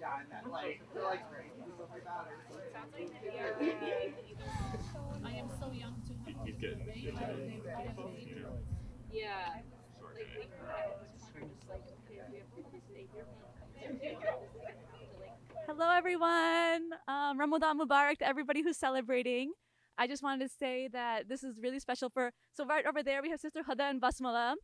Yeah. I am so young to have know, yeah, like, we, just like, okay, we have. Hello, everyone. Um, Ramadan Mubarak to everybody who's celebrating. I just wanted to say that this is really special for. So right over there, we have Sister Huda and Basmala,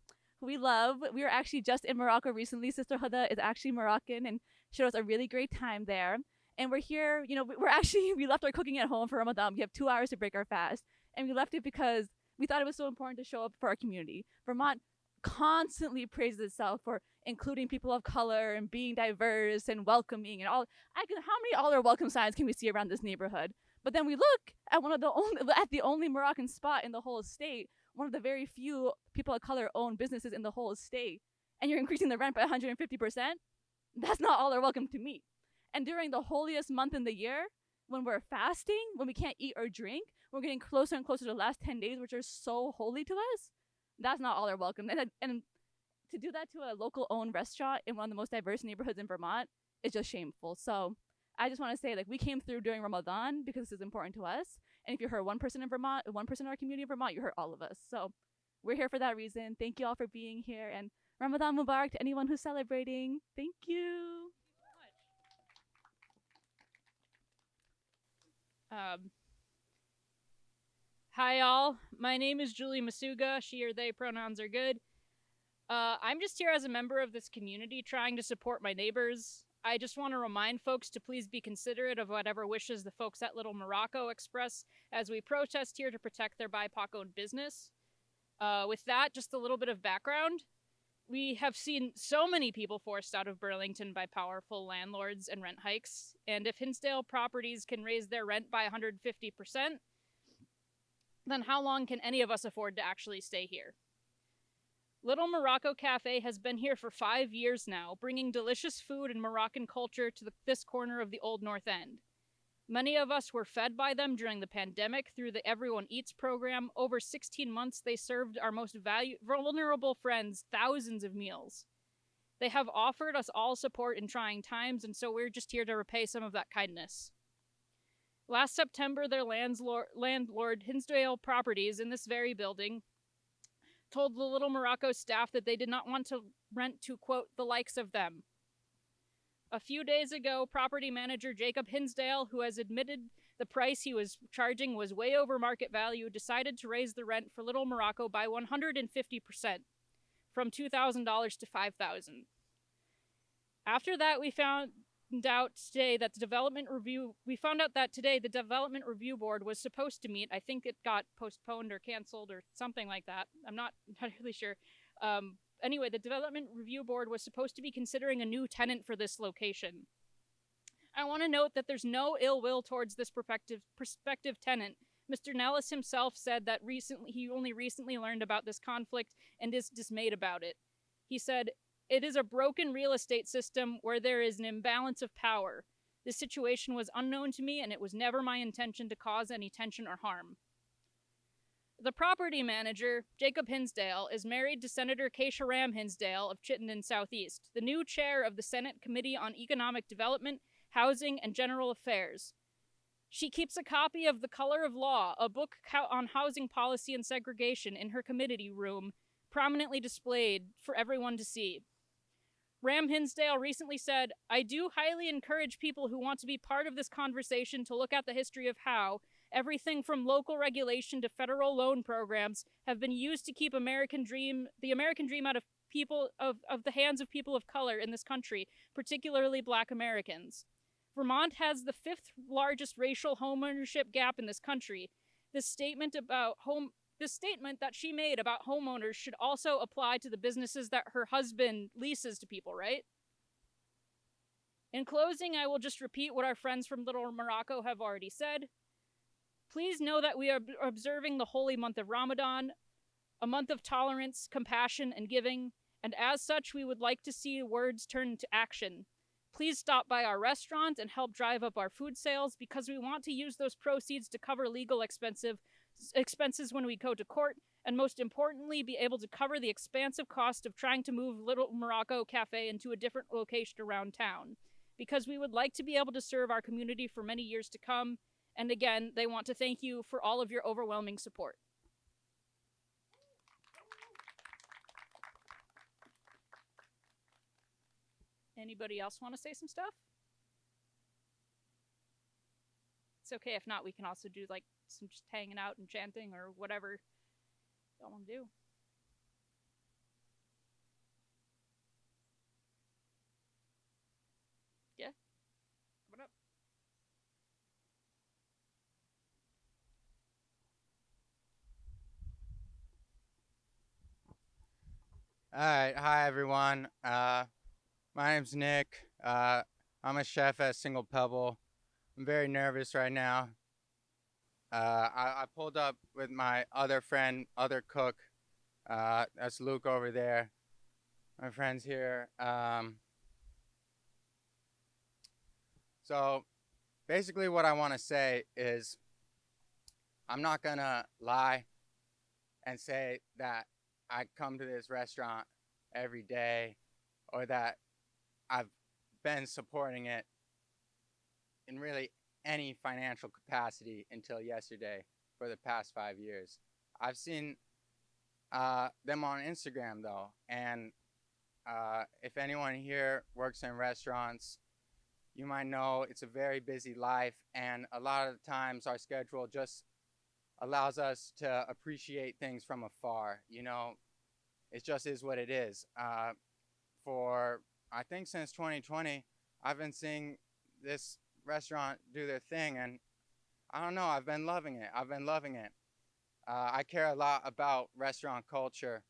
who we love. We were actually just in Morocco recently. Sister Huda is actually Moroccan and showed us a really great time there. And we're here. You know, we- we're actually we left our cooking at home for Ramadan. We have two hours to break our fast, and we left it because we thought it was so important to show up for our community. Vermont constantly praises itself for including people of color and being diverse and welcoming and all. I can, how many all our welcome signs can we see around this neighborhood? But then we look at one of the only at the only Moroccan spot in the whole state, one of the very few people of color owned businesses in the whole state, and you're increasing the rent by 150 percent. That's not all they're welcome to me. And during the holiest month in the year, when we're fasting, when we can't eat or drink, we're getting closer and closer to the last 10 days, which are so holy to us. That's not all they're welcome. And, and to do that to a local owned restaurant in one of the most diverse neighborhoods in Vermont is just shameful. So I just want to say, like, we came through during Ramadan because this is important to us. And if you hurt one person in Vermont, one person in our community in Vermont, you hurt all of us. So we're here for that reason. Thank you all for being here. And Ramadan Mubarak to anyone who's celebrating. Thank you. Um, hi, all. My name is Julie Masuga. She or they pronouns are good. Uh, I'm just here as a member of this community trying to support my neighbors. I just want to remind folks to please be considerate of whatever wishes the folks at Little Morocco express as we protest here to protect their BIPOC owned business. Uh, with that, just a little bit of background. We have seen so many people forced out of Burlington by powerful landlords and rent hikes, and if Hinsdale properties can raise their rent by 150%, then how long can any of us afford to actually stay here? Little Morocco Cafe has been here for five years now, bringing delicious food and Moroccan culture to the, this corner of the Old North End. Many of us were fed by them during the pandemic through the Everyone Eats program. Over 16 months, they served our most value- vulnerable friends thousands of meals. They have offered us all support in trying times, and so we're just here to repay some of that kindness. Last September, their landlord, landlord Hinsdale Properties in this very building told the Little Morocco staff that they did not want to rent to, quote, the likes of them. A few days ago, property manager Jacob Hinsdale, who has admitted the price he was charging was way over market value, decided to raise the rent for Little Morocco by 150%, from $2,000 to $5,000. After that, we found out today that the development review we found out that today the development review board was supposed to meet. I think it got postponed or canceled or something like that. I'm not really sure. Um, anyway the development review board was supposed to be considering a new tenant for this location i want to note that there's no ill will towards this prospective prospective tenant mr nellis himself said that recently he only recently learned about this conflict and is dismayed about it he said it is a broken real estate system where there is an imbalance of power. This situation was unknown to me, and it was never my intention to cause any tension or harm. The property manager, Jacob Hinsdale, is married to Senator Kesha Ram Hinsdale of Chittenden Southeast, the new chair of the Senate Committee on Economic Development, Housing, and General Affairs. She keeps a copy of The Color of Law, a book on housing policy and segregation, in her committee room, prominently displayed for everyone to see. Ram Hinsdale recently said, I do highly encourage people who want to be part of this conversation to look at the history of how everything from local regulation to federal loan programs have been used to keep American dream the American dream out of people of, of the hands of people of color in this country, particularly black Americans. Vermont has the fifth largest racial homeownership gap in this country. This statement about home this statement that she made about homeowners should also apply to the businesses that her husband leases to people, right? In closing, I will just repeat what our friends from Little Morocco have already said. Please know that we are observing the holy month of Ramadan, a month of tolerance, compassion, and giving, and as such, we would like to see words turn into action. Please stop by our restaurant and help drive up our food sales because we want to use those proceeds to cover legal expensive expenses when we go to court and most importantly be able to cover the expansive cost of trying to move Little Morocco Cafe into a different location around town because we would like to be able to serve our community for many years to come and again they want to thank you for all of your overwhelming support. Anybody else want to say some stuff? It's okay if not. We can also do like some just hanging out and chanting or whatever y'all want to do. All right, hi everyone. Uh, my name's Nick. Uh, I'm a chef at Single Pebble. I'm very nervous right now. Uh, I, I pulled up with my other friend, other cook. Uh, that's Luke over there. My friend's here. Um, so, basically, what I want to say is I'm not gonna lie and say that I come to this restaurant every day or that I've been supporting it in really any financial capacity until yesterday for the past five years. I've seen uh, them on Instagram though, and uh, if anyone here works in restaurants, you might know it's a very busy life, and a lot of times our schedule just allows us to appreciate things from afar. You know, it just is what it is. Uh, for I think since 2020, I've been seeing this restaurant do their thing, and I don't know. I've been loving it. I've been loving it. Uh, I care a lot about restaurant culture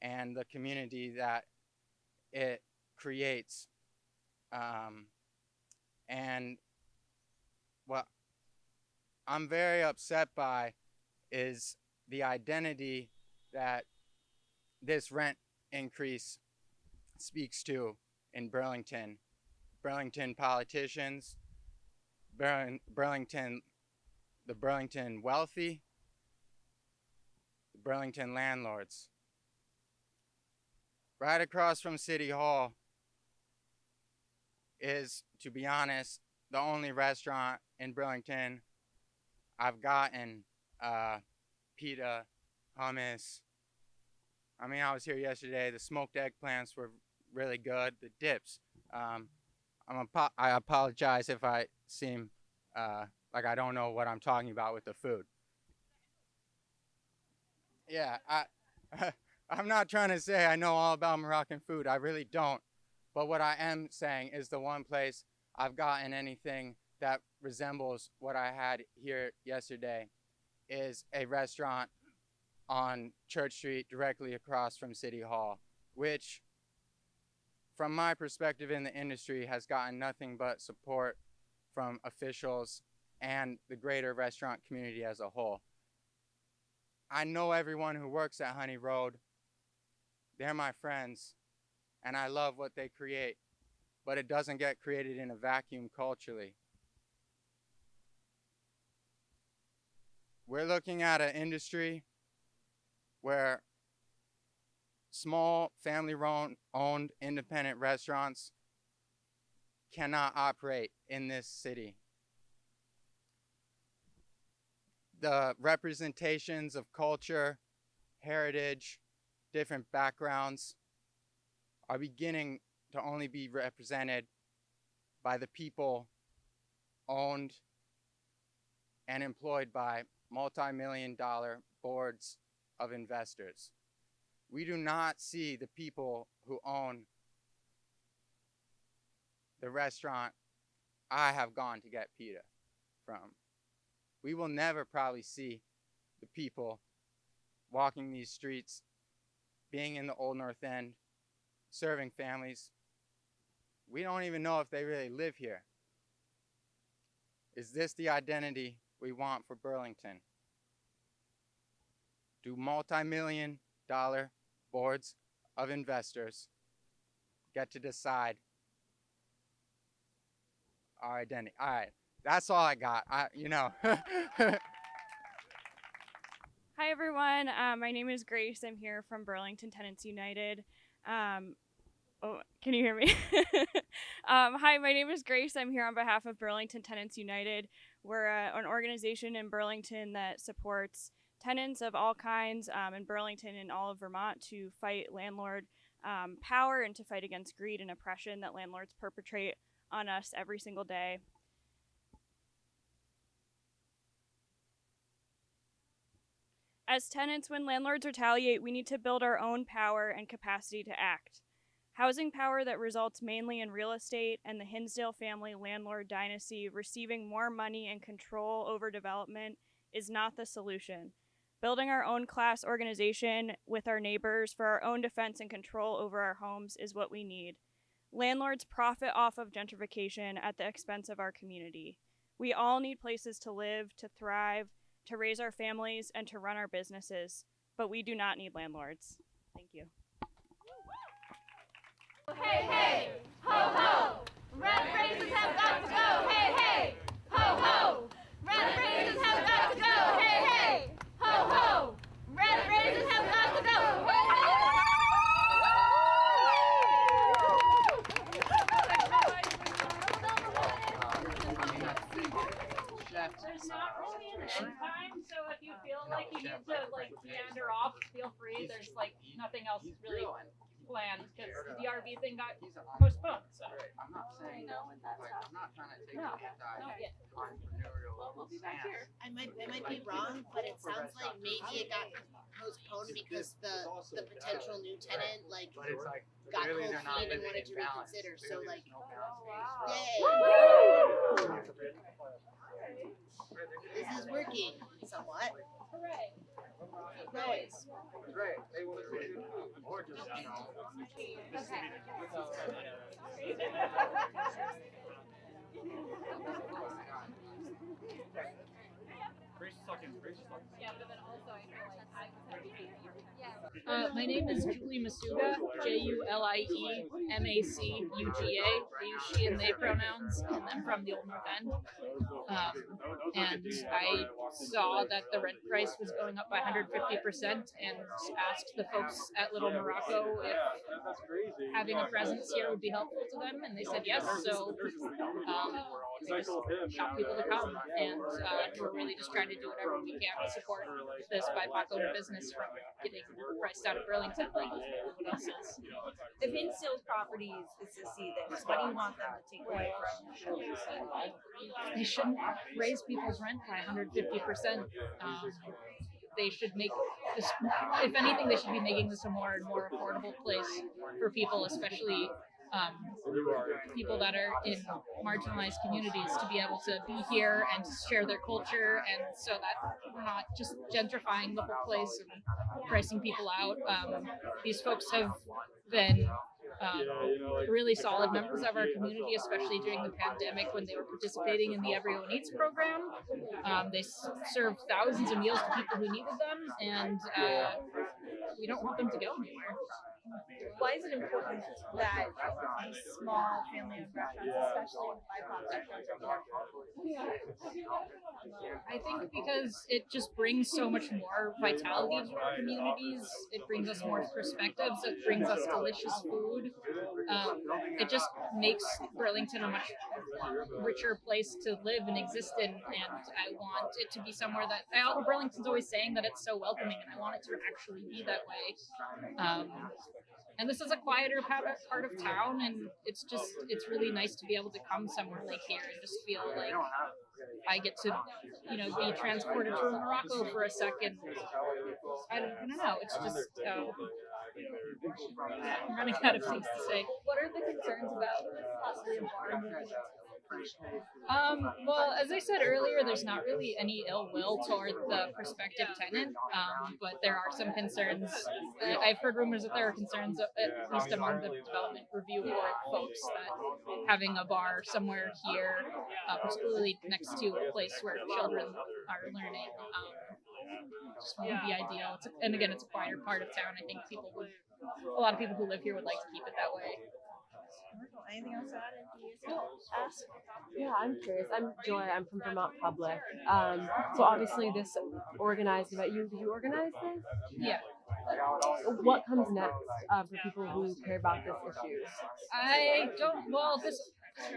and the community that it creates. Um, and what I'm very upset by is the identity that this rent increase speaks to in Burlington. Burlington politicians, Burling, Burlington, the Burlington wealthy, the Burlington landlords. Right across from City Hall is, to be honest, the only restaurant in Burlington I've gotten uh, pita, hummus. I mean, I was here yesterday. The smoked eggplants were really good. The dips. Um, I'm apo- I apologize if I seem uh, like I don't know what I'm talking about with the food. Yeah, I, I'm not trying to say I know all about Moroccan food. I really don't. But what I am saying is the one place I've gotten anything that resembles what I had here yesterday is a restaurant on Church Street directly across from City Hall, which, from my perspective in the industry, has gotten nothing but support from officials and the greater restaurant community as a whole. I know everyone who works at Honey Road. They're my friends, and I love what they create, but it doesn't get created in a vacuum culturally. We're looking at an industry where small family owned independent restaurants cannot operate in this city. The representations of culture, heritage, different backgrounds are beginning to only be represented by the people owned and employed by multi-million dollar boards of investors. We do not see the people who own the restaurant I have gone to get pita from. We will never probably see the people walking these streets, being in the Old North End, serving families. we don't even know if they really live here. Is this the identity we want for Burlington? Do multi million dollar boards of investors get to decide our identity? All right, that's all I got. I, you know. Hi, everyone. Uh, my name is Grace. I'm here from Burlington Tenants United. Um, oh, can you hear me? um, hi, my name is Grace. I'm here on behalf of Burlington Tenants United. We're uh, an organization in Burlington that supports tenants of all kinds um, in Burlington and all of Vermont to fight landlord um, power and to fight against greed and oppression that landlords perpetrate on us every single day. As tenants, when landlords retaliate, we need to build our own power and capacity to act. Housing power that results mainly in real estate and the Hinsdale family landlord dynasty receiving more money and control over development is not the solution. Building our own class organization with our neighbors for our own defense and control over our homes is what we need. Landlords profit off of gentrification at the expense of our community. We all need places to live, to thrive, to raise our families, and to run our businesses, but we do not need landlords. Thank you. Hey, hey, ho, ho, red raisins have got to go. Hey, hey, ho, ho, red raisins have got to go. Hey, hey, ho, ho, red raisins have got to go. There's not really an end time, so if you feel like you need to like meander off, feel free. There's like nothing else really planned because the DRB thing got postponed. So I'm not saying, like, I'm not trying to take No. an not yet. anti-entrepreneurial stance. I might, I might be wrong, but it sounds like maybe it got postponed because the, the potential new tenant, like, But it's like got really cold they're not feet and living wanted in to balance. reconsider, so Clearly like, no balance. Oh, yay! This is working somewhat. Great, they will listen to food. Or just, you know, sucking uh, my name is Julie Masuga, J U L I use she and they pronouns, and I'm from the Old North End. Um, and I saw that the rent price was going up by 150% and asked the folks at Little Morocco if having a presence here would be helpful to them, and they said yes. So um, just got people to come, and uh, we're really just trying to do whatever we can support this BIPOC owned business from getting priced out of Burlington like everyone else is. If Hinsdale's properties is to see this, what do you want them to take away from They shouldn't raise people's rent by 150%. Um, they should make this, if anything, they should be making this a more and more affordable place for people, especially um, people that are in marginalized communities to be able to be here and share their culture and so that we're not just gentrifying the whole place and pricing people out. Um, these folks have been um, really solid members of our community, especially during the pandemic when they were participating in the Everyone Eats program. Um, they served thousands of meals to people who needed them, and uh, we don't want them to go anywhere. Why is it important that these small family-owned restaurants, especially BIPOC restaurants, are here? I think because it just brings so much more vitality to our communities. It brings us more perspectives. It brings us delicious food. Um, it just makes Burlington a much richer place to live and exist in. And I want it to be somewhere that I, Burlington's always saying that it's so welcoming, and I want it to actually be that way. Um, and this is a quieter part of, town, and it's just it's really nice to be able to come somewhere like here and just feel like I get to, you know, be transported to Morocco for a second. I don't, I don't know. It's just uh, I'm running out of things to say. What are the concerns about possibly a bar Um, well, as I said earlier, there's not really any ill will toward the prospective tenant, um, but there are some concerns. I- I've heard rumors that there are concerns, uh, at least among the development review board folks, that having a bar somewhere here, uh, particularly next to a place where children are learning, um, just wouldn't be ideal. It's and again, it's a quieter part of town. I think people would, a lot of people who live here would like to keep it that way. Anything else to add? Anything you ask? Yeah, I'm curious. I'm Joy. I'm from Vermont Public. Um, so obviously this organized event. You did you organize this? Yeah. What comes next uh, for people who care about this issue? I don't. Well, this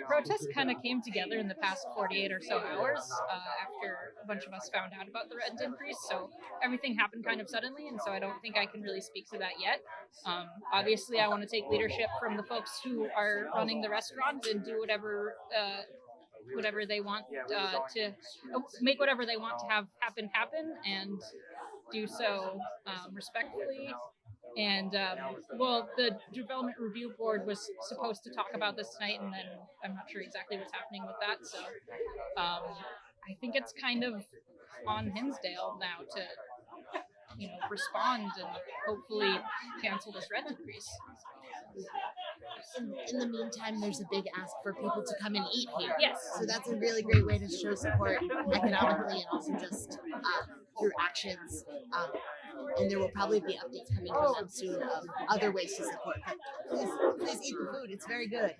protest kind of came together in the past 48 or so hours uh, after a bunch of us found out about the rent increase. So everything happened kind of suddenly, and so I don't think I can really speak to that yet. Um, obviously, I want to take leadership from the folks who are running the restaurant and do whatever. Uh, whatever they want uh, to make whatever they want to have happen happen and do so um, respectfully and um, well, the development review board was supposed to talk about this tonight, and then I'm not sure exactly what's happening with that. So um, I think it's kind of on Hinsdale now to you know respond and hopefully cancel this rent increase. In, in the meantime, there's a big ask for people to come and eat here. Yes. So that's a really great way to show support economically and also just uh, through actions. Um, and there will probably be updates coming from them soon of other ways to support. But please, please eat the food. It's very good.